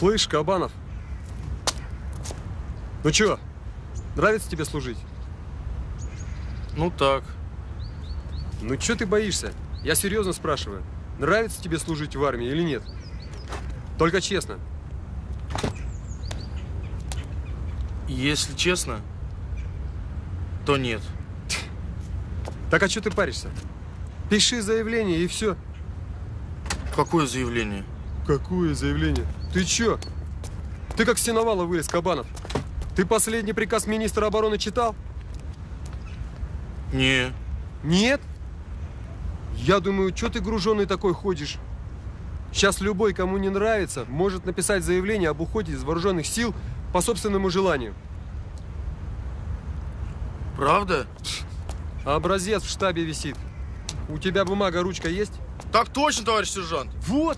Слышь, Кабанов, ну чё, нравится тебе служить? Ну так. Ну чё ты боишься? Я серьезно спрашиваю. Нравится тебе служить в армии или нет? Только честно. Если честно, то нет. Так а что ты паришься? Пиши заявление и все. Какое заявление? Какое заявление? Ты чё? Ты как сеновала вылез, Кабанов. Ты последний приказ министра обороны читал? Не. Нет? Я думаю, что ты груженный такой ходишь? Сейчас любой, кому не нравится, может написать заявление об уходе из вооруженных сил по собственному желанию. Правда? Образец в штабе висит. У тебя бумага, ручка есть? Так точно, товарищ сержант. Вот.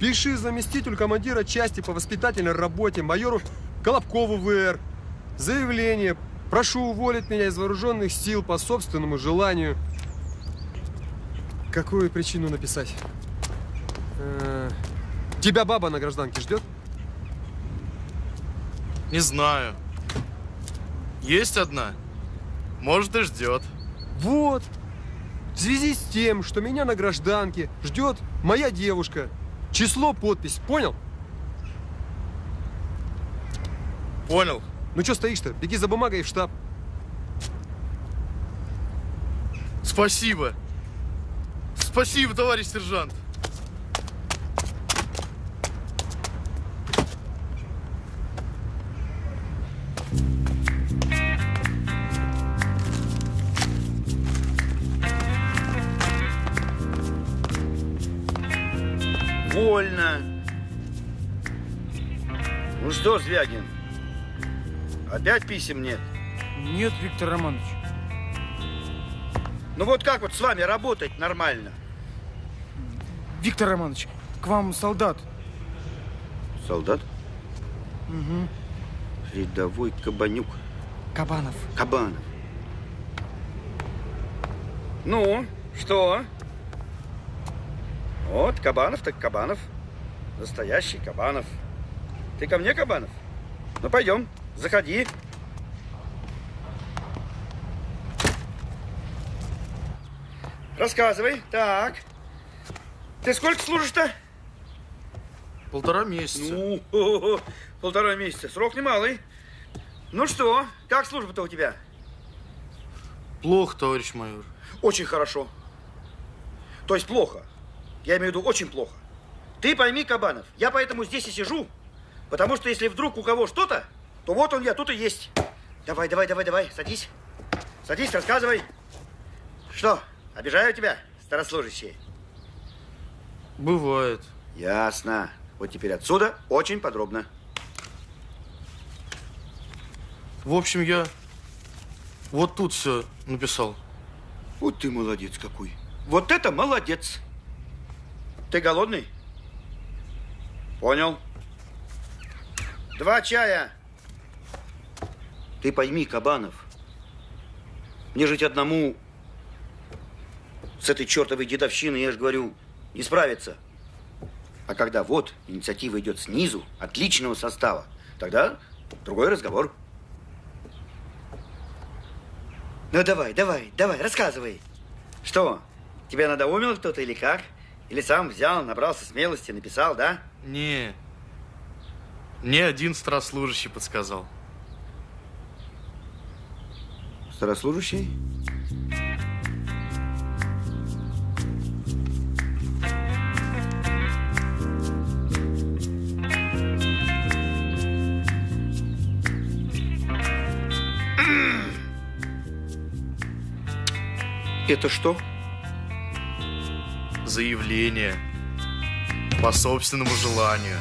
Пиши заместителю командира части по воспитательной работе майору Колобкову ВР. Заявление. Прошу уволить меня из вооруженных сил по собственному желанию. Какую причину написать? Э, Тебя баба на гражданке ждет? Не знаю. Есть одна. Может и ждет. Вот. В связи с тем, что меня на гражданке ждет моя девушка. Число, подпись. Понял? Понял. Ну что стоишь-то? Беги за бумагой в штаб. Спасибо. Спасибо, товарищ сержант. Вольно. Ну что, Звягин, опять писем нет? Нет, Виктор Романович. Ну вот как вот с вами работать нормально? Виктор Романович, к вам солдат. Солдат? Угу. Рядовой Кабанюк. Кабанов. Кабанов. Ну, что? Вот, Кабанов так Кабанов. Настоящий Кабанов. Ты ко мне, Кабанов? Ну, пойдем, заходи. Рассказывай. Так. Ты сколько служишь-то? Полтора месяца. Ну, о-о-о, полтора месяца. Срок немалый. Ну что, как служба-то у тебя? Плохо, товарищ майор. Очень хорошо. То есть плохо. Я имею в виду очень плохо. Ты пойми, Кабанов, я поэтому здесь и сижу. Потому что если вдруг у кого что-то, то вот он я, тут и есть. Давай, давай, давай, давай, садись. Садись, рассказывай. Что, обижаю тебя, старослужащие? Бывает. Ясно. Вот теперь отсюда очень подробно. В общем, я вот тут все написал. Вот ты молодец какой. Вот это молодец. Ты голодный? Понял. Два чая. Ты пойми, Кабанов, мне жить одному с этой чертовой дедовщиной, я же говорю, не справиться. А когда вот инициатива идет снизу, от личного состава, тогда другой разговор. Ну давай, давай, давай, рассказывай. Что, тебя надоумил кто-то или как? Или сам взял, набрался смелости, написал, да? Не. Мне один старослужащий подсказал. Старослужащий? Это что? Заявление. По собственному желанию.